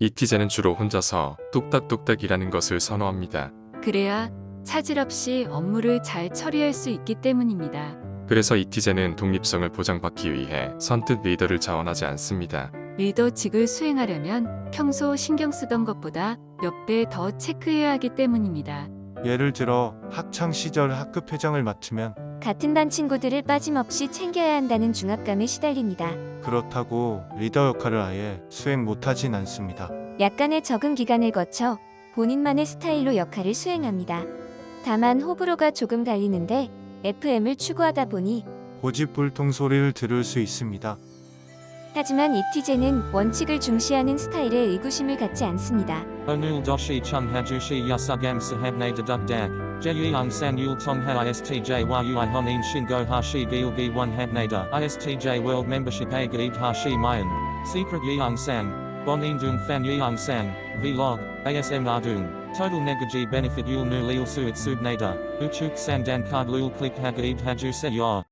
이티제는 주로 혼자서 뚝딱뚝딱 일하는 것을 선호합니다. 그래야 차질 없이 업무를 잘 처리할 수 있기 때문입니다. 그래서 이티제는 독립성을 보장받기 위해 선뜻 리더를 자원하지 않습니다. 리더직을 수행하려면 평소 신경 쓰던 것보다 몇 배 더 체크해야 하기 때문입니다. 예를 들어 학창 시절 학급 회장을 맡으면 같은 반 친구들을 빠짐없이 챙겨야 한다는 중압감에 시달립니다. 그렇다고 리더 역할을 아예 수행 못하진 않습니다. 약간의 적응 기간을 거쳐 본인만의 스타일로 역할을 수행합니다. 다만 호불호가 조금 갈리는데 FM을 추구하다 보니 고집불통 소리를 들을 수 있습니다. 하지만 이티제는 원칙을 중시하는 스타일에 의구심을 갖지 않습니다. Onul doshi chung hajushi yasugam sahabne deduk dag. Jeyung san yul tongha istj yui honin shingo hashi gilgi one habnada. Istj hashi mayan. Secret yeung sang. Bon indung fan yeung sang. Vlog. ASM ardung. Total negaji benefit yul nu lil suit subnada. Uchuk sandan card lul click hagaib haju se yor.